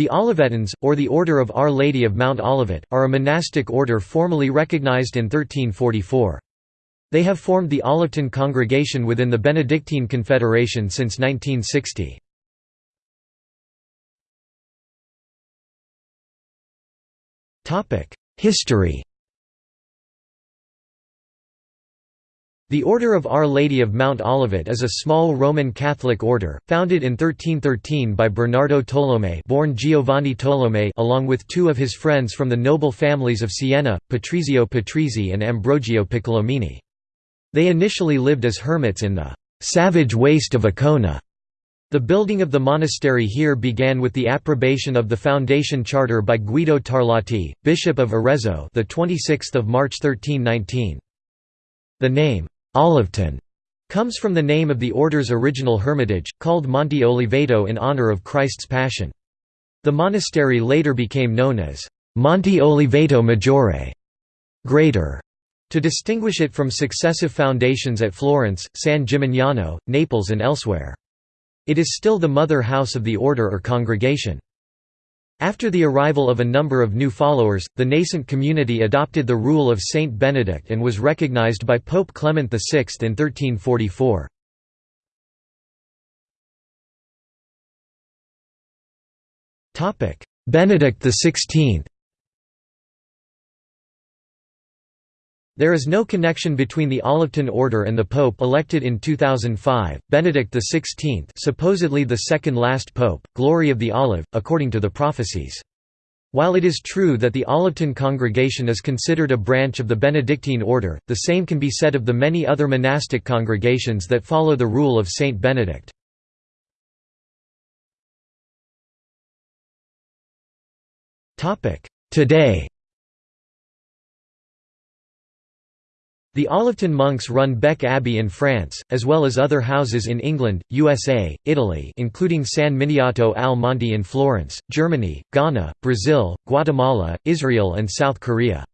The Olivetans, or the Order of Our Lady of Mount Olivet, are a monastic order formally recognized in 1344. They have formed the Olivetan congregation within the Benedictine Confederation since 1960. History The Order of Our Lady of Mount Olivet is a small Roman Catholic order, founded in 1313 by Bernardo Tolomei born Giovanni Tolomei along with two of his friends from the noble families of Siena, Patrizio Patrizi and Ambrogio Piccolomini. They initially lived as hermits in the «savage waste of Accona». The building of the monastery here began with the approbation of the foundation charter by Guido Tarlati, Bishop of Arezzo the 26th of March 1319. The name Olivetan comes from the name of the order's original hermitage, called Monte Oliveto in honor of Christ's Passion. The monastery later became known as Monte Oliveto Maggiore greater", to distinguish it from successive foundations at Florence, San Gimignano, Naples and elsewhere. It is still the mother house of the order or congregation. After the arrival of a number of new followers, the nascent community adopted the rule of Saint Benedict and was recognized by Pope Clement VI in 1344. Benedict XVI There is no connection between the Olivetan order and the pope elected in 2005, Benedict XVI supposedly the second last pope, glory of the olive, according to the prophecies. While it is true that the Olivetan congregation is considered a branch of the Benedictine order, the same can be said of the many other monastic congregations that follow the rule of Saint Benedict. Today The Olivetan monks run Bec Abbey in France, as well as other houses in England, USA, Italy including San Miniato al Monte in Florence, Germany, Ghana, Brazil, Guatemala, Israel and South Korea.